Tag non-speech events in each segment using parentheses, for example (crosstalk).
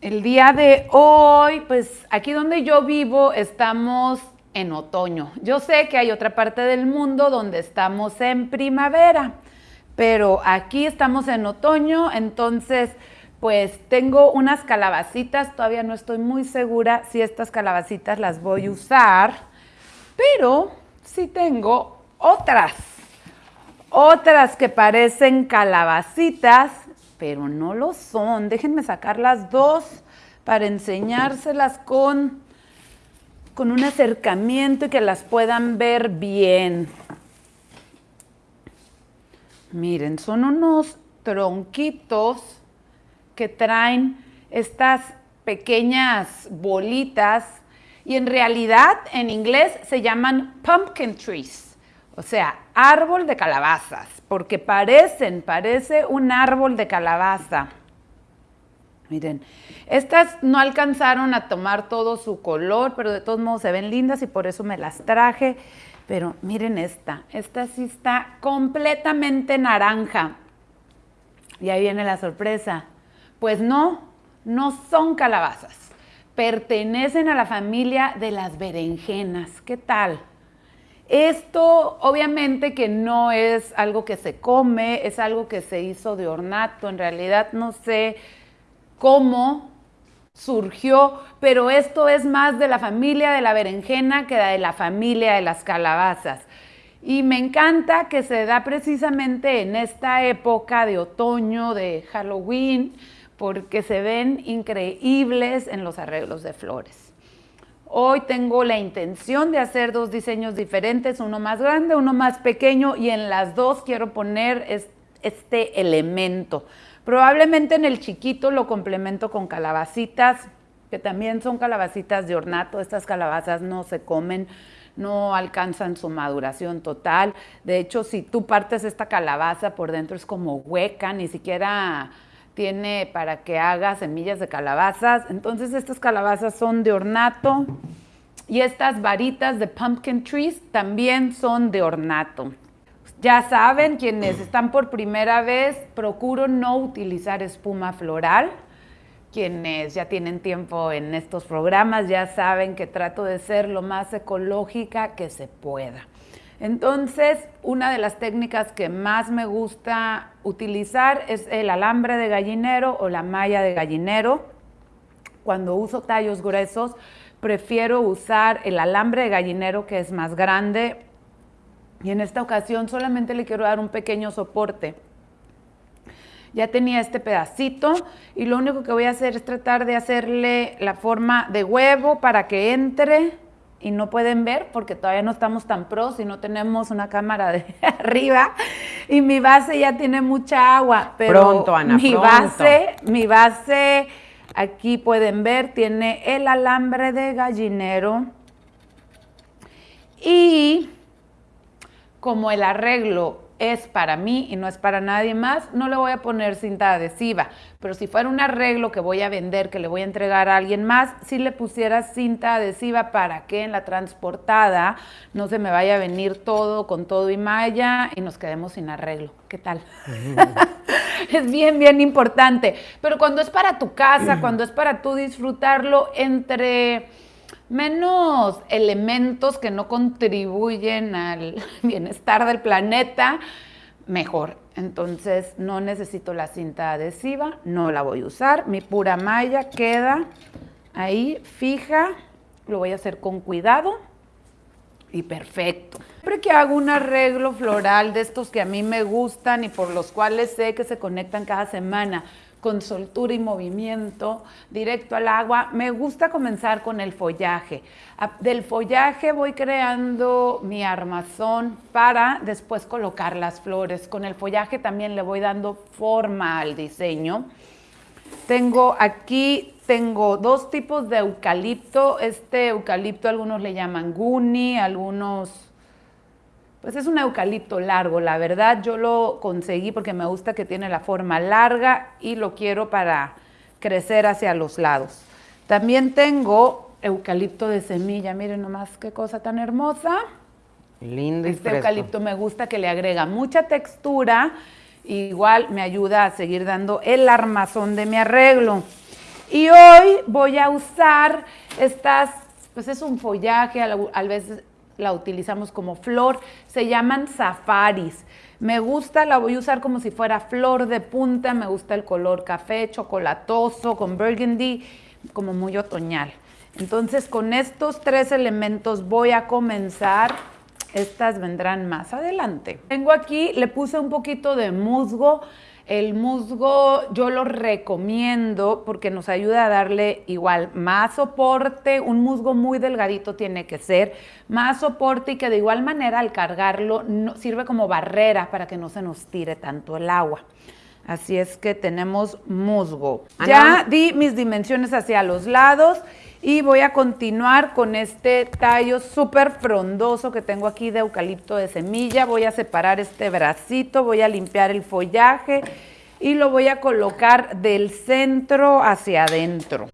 El día de hoy, pues aquí donde yo vivo estamos en otoño. Yo sé que hay otra parte del mundo donde estamos en primavera, pero aquí estamos en otoño, entonces pues tengo unas calabacitas, todavía no estoy muy segura si estas calabacitas las voy a usar, pero sí tengo otras, otras que parecen calabacitas, pero no lo son. Déjenme sacar las dos para enseñárselas con, con un acercamiento y que las puedan ver bien. Miren, son unos tronquitos que traen estas pequeñas bolitas y en realidad en inglés se llaman pumpkin trees, o sea, árbol de calabazas, porque parecen, parece un árbol de calabaza. Miren, estas no alcanzaron a tomar todo su color, pero de todos modos se ven lindas y por eso me las traje. Pero miren esta, esta sí está completamente naranja. Y ahí viene la sorpresa. Pues no, no son calabazas. Pertenecen a la familia de las berenjenas. ¿Qué tal? Esto obviamente que no es algo que se come, es algo que se hizo de ornato. En realidad no sé cómo surgió, pero esto es más de la familia de la berenjena que de la familia de las calabazas. Y me encanta que se da precisamente en esta época de otoño, de Halloween, porque se ven increíbles en los arreglos de flores. Hoy tengo la intención de hacer dos diseños diferentes, uno más grande, uno más pequeño, y en las dos quiero poner este elemento. Probablemente en el chiquito lo complemento con calabacitas, que también son calabacitas de ornato. Estas calabazas no se comen, no alcanzan su maduración total. De hecho, si tú partes esta calabaza por dentro es como hueca, ni siquiera tiene para que haga semillas de calabazas. Entonces estas calabazas son de ornato y estas varitas de pumpkin trees también son de ornato. Ya saben, quienes están por primera vez, procuro no utilizar espuma floral. Quienes ya tienen tiempo en estos programas ya saben que trato de ser lo más ecológica que se pueda. Entonces, una de las técnicas que más me gusta utilizar es el alambre de gallinero o la malla de gallinero. Cuando uso tallos gruesos, prefiero usar el alambre de gallinero que es más grande y en esta ocasión solamente le quiero dar un pequeño soporte. Ya tenía este pedacito y lo único que voy a hacer es tratar de hacerle la forma de huevo para que entre y no pueden ver porque todavía no estamos tan pros y no tenemos una cámara de (laughs) arriba. Y mi base ya tiene mucha agua, pero pronto, Ana, mi base, mi base aquí pueden ver tiene el alambre de gallinero y como el arreglo es para mí y no es para nadie más, no le voy a poner cinta adhesiva. Pero si fuera un arreglo que voy a vender, que le voy a entregar a alguien más, si le pusiera cinta adhesiva para que en la transportada no se me vaya a venir todo con todo y malla y nos quedemos sin arreglo. ¿Qué tal? (laughs) es bien, bien importante. Pero cuando es para tu casa, cuando es para tú disfrutarlo entre menos elementos que no contribuyen al (laughs) bienestar del planeta, mejor. Entonces no necesito la cinta adhesiva, no la voy a usar. Mi pura malla queda ahí fija, lo voy a hacer con cuidado y perfecto. Siempre que hago un arreglo floral de estos que a mí me gustan y por los cuales sé que se conectan cada semana, con soltura y movimiento, directo al agua. Me gusta comenzar con el follaje. Del follaje voy creando mi armazón para después colocar las flores. Con el follaje también le voy dando forma al diseño. Tengo aquí, tengo dos tipos de eucalipto. Este eucalipto algunos le llaman guni, algunos pues es un eucalipto largo, la verdad yo lo conseguí porque me gusta que tiene la forma larga y lo quiero para crecer hacia los lados. También tengo eucalipto de semilla, miren nomás qué cosa tan hermosa. Lindo y Este eucalipto me gusta que le agrega mucha textura, igual me ayuda a seguir dando el armazón de mi arreglo. Y hoy voy a usar estas, pues es un follaje, a veces la utilizamos como flor, se llaman safaris. Me gusta, la voy a usar como si fuera flor de punta, me gusta el color café, chocolatoso, con burgundy, como muy otoñal. Entonces con estos tres elementos voy a comenzar. Estas vendrán más adelante. Tengo aquí, le puse un poquito de musgo. El musgo yo lo recomiendo porque nos ayuda a darle igual más soporte, un musgo muy delgadito tiene que ser, más soporte y que de igual manera al cargarlo sirve como barrera para que no se nos tire tanto el agua. Así es que tenemos musgo. Ya di mis dimensiones hacia los lados y voy a continuar con este tallo súper frondoso que tengo aquí de eucalipto de semilla. Voy a separar este bracito, voy a limpiar el follaje y lo voy a colocar del centro hacia adentro.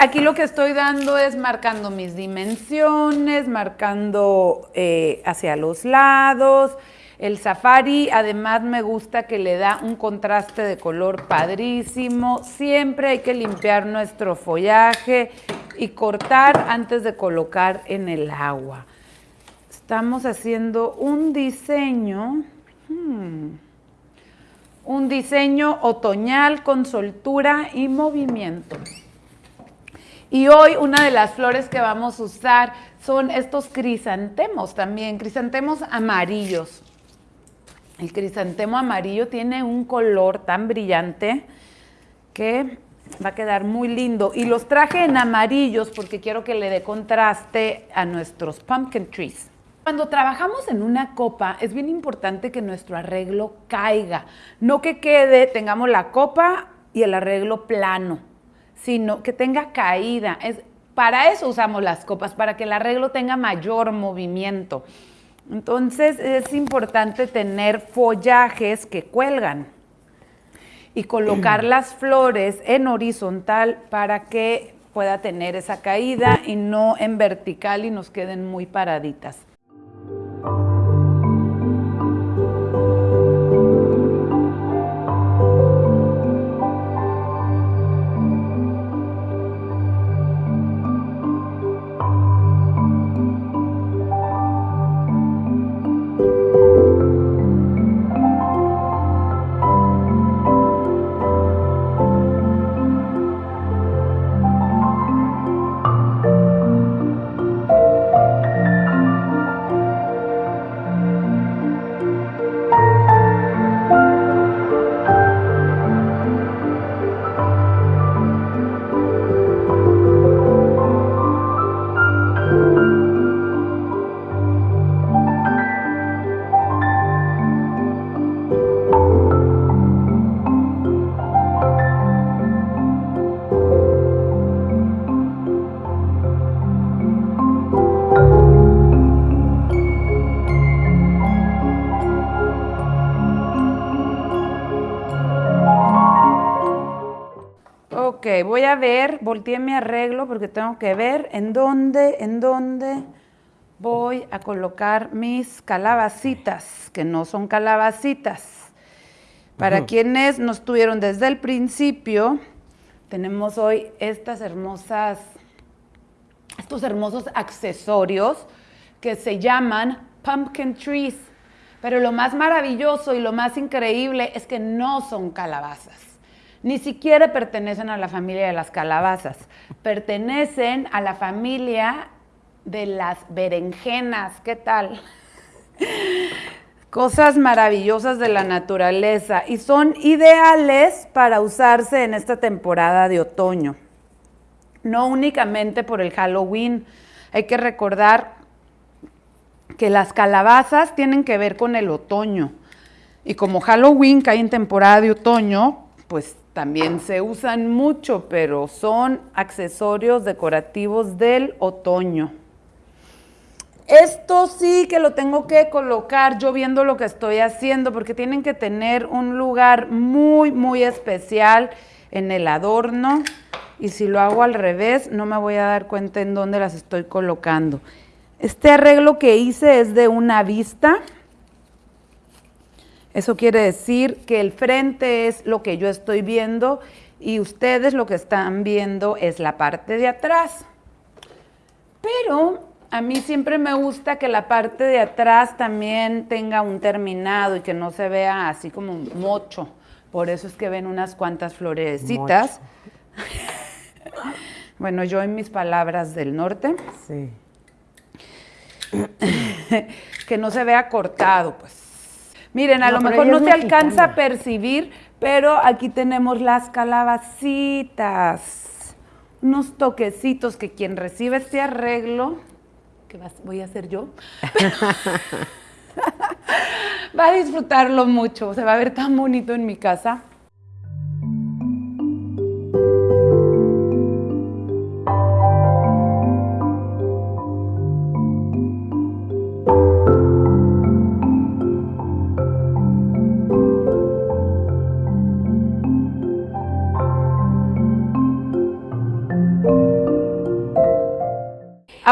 Aquí lo que estoy dando es marcando mis dimensiones, marcando eh, hacia los lados. El safari además me gusta que le da un contraste de color padrísimo. Siempre hay que limpiar nuestro follaje y cortar antes de colocar en el agua. Estamos haciendo un diseño, hmm, un diseño otoñal con soltura y movimiento. Y hoy una de las flores que vamos a usar son estos crisantemos también, crisantemos amarillos. El crisantemo amarillo tiene un color tan brillante que va a quedar muy lindo. Y los traje en amarillos porque quiero que le dé contraste a nuestros pumpkin trees. Cuando trabajamos en una copa es bien importante que nuestro arreglo caiga, no que quede, tengamos la copa y el arreglo plano sino que tenga caída. Es, para eso usamos las copas, para que el arreglo tenga mayor movimiento. Entonces es importante tener follajes que cuelgan y colocar (clears throat) las flores en horizontal para que pueda tener esa caída y no en vertical y nos queden muy paraditas. Voy a ver, volteé mi arreglo porque tengo que ver en dónde, en dónde voy a colocar mis calabacitas, que no son calabacitas. Para quienes no estuvieron desde el principio, tenemos hoy estas hermosas, estos hermosos accesorios que se llaman pumpkin trees. Pero lo más maravilloso y lo más increíble es que no son calabazas ni siquiera pertenecen a la familia de las calabazas, pertenecen a la familia de las berenjenas. ¿Qué tal? (laughs) Cosas maravillosas de la naturaleza y son ideales para usarse en esta temporada de otoño. No únicamente por el Halloween, hay que recordar que las calabazas tienen que ver con el otoño. Y como Halloween cae en temporada de otoño, pues también se usan mucho, pero son accesorios decorativos del otoño. Esto sí que lo tengo que colocar yo viendo lo que estoy haciendo porque tienen que tener un lugar muy, muy especial. en el adorno y si lo hago al revés no me voy a dar cuenta en dónde las estoy colocando. Este arreglo que hice es de una vista. Eso quiere decir que el frente es lo que yo estoy viendo y ustedes lo que están viendo es la parte de atrás. Pero a mí siempre me gusta que la parte de atrás también tenga un terminado y que no se vea así como un mocho. Por eso es que ven unas cuantas florecitas. (laughs) bueno, yo en mis palabras del norte. Sí. (laughs) que no se vea cortado, pues. Miren, a lo mejor no se alcanza a percibir, pero aquí tenemos las calabacitas. Unos toquecitos que quien recibe este arreglo voy a hacer yo, (laughs) (laughs) va a disfrutarlo mucho, se va a ver tan bonito en mi casa.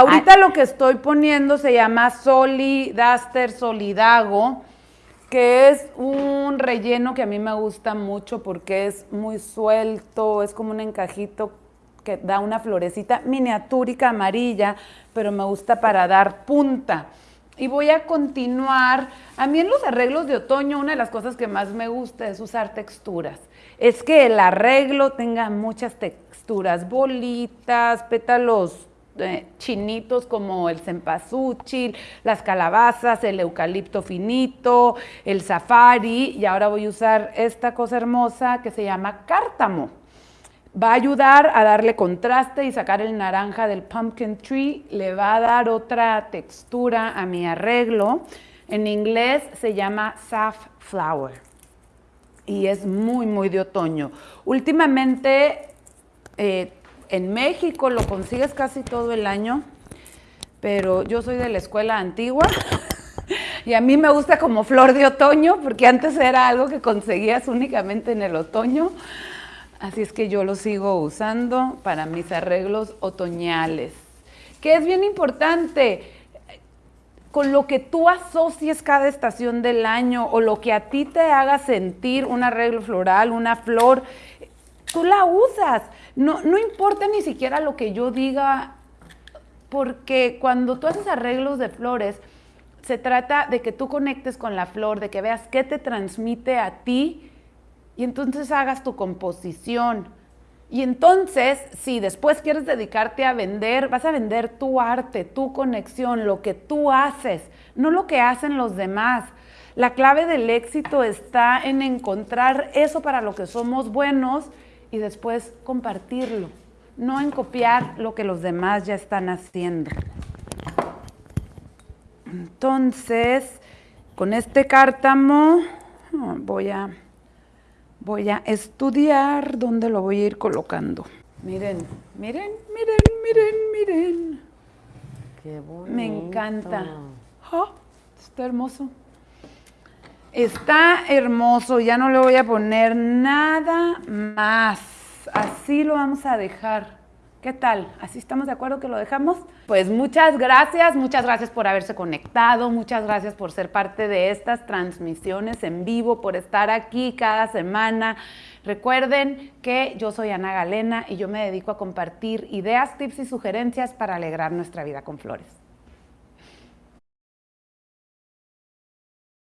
Ahorita lo que estoy poniendo se llama Soli Duster Solidago, que es un relleno que a mí me gusta mucho porque es muy suelto, es como un encajito que da una florecita miniatúrica amarilla, pero me gusta para dar punta. Y voy a continuar. A mí en los arreglos de otoño, una de las cosas que más me gusta es usar texturas. Es que el arreglo tenga muchas texturas, bolitas, pétalos eh, chinitos como el cempasúchil, las calabazas, el eucalipto finito, el safari y ahora voy a usar esta cosa hermosa que se llama cártamo. Va a ayudar a darle contraste y sacar el naranja del pumpkin tree, le va a dar otra textura a mi arreglo. En inglés se llama safflower y es muy, muy de otoño. Últimamente eh, en México lo consigues casi todo el año, pero yo soy de la escuela antigua (laughs) y a mí me gusta como flor de otoño, porque antes era algo que conseguías únicamente en el otoño. Así es que yo lo sigo usando para mis arreglos otoñales. Que es bien importante, con lo que tú asocies cada estación del año o lo que a ti te haga sentir un arreglo floral, una flor, tú la usas. No, no importa ni siquiera lo que yo diga, porque cuando tú haces arreglos de flores, se trata de que tú conectes con la flor, de que veas qué te transmite a ti y entonces hagas tu composición. Y entonces, si después quieres dedicarte a vender, vas a vender tu arte, tu conexión, lo que tú haces, no lo que hacen los demás. La clave del éxito está en encontrar eso para lo que somos buenos y después compartirlo, no en copiar lo que los demás ya están haciendo. Entonces, con este cártamo ah, voy a, voy a estudiar dónde lo voy a ir colocando. Miren, miren, miren, miren, miren. Qué bonito. Me encanta. Ah, está hermoso. Está hermoso, ya no le voy a poner nada más. Así lo vamos a dejar. ¿Qué tal? ¿Así estamos de acuerdo que lo dejamos? Pues muchas gracias, muchas gracias por haberse conectado, muchas gracias por ser parte de estas transmisiones en vivo, por estar aquí cada semana. Recuerden que yo soy Ana Galena y yo me dedico a compartir ideas, tips y sugerencias para alegrar nuestra vida con flores.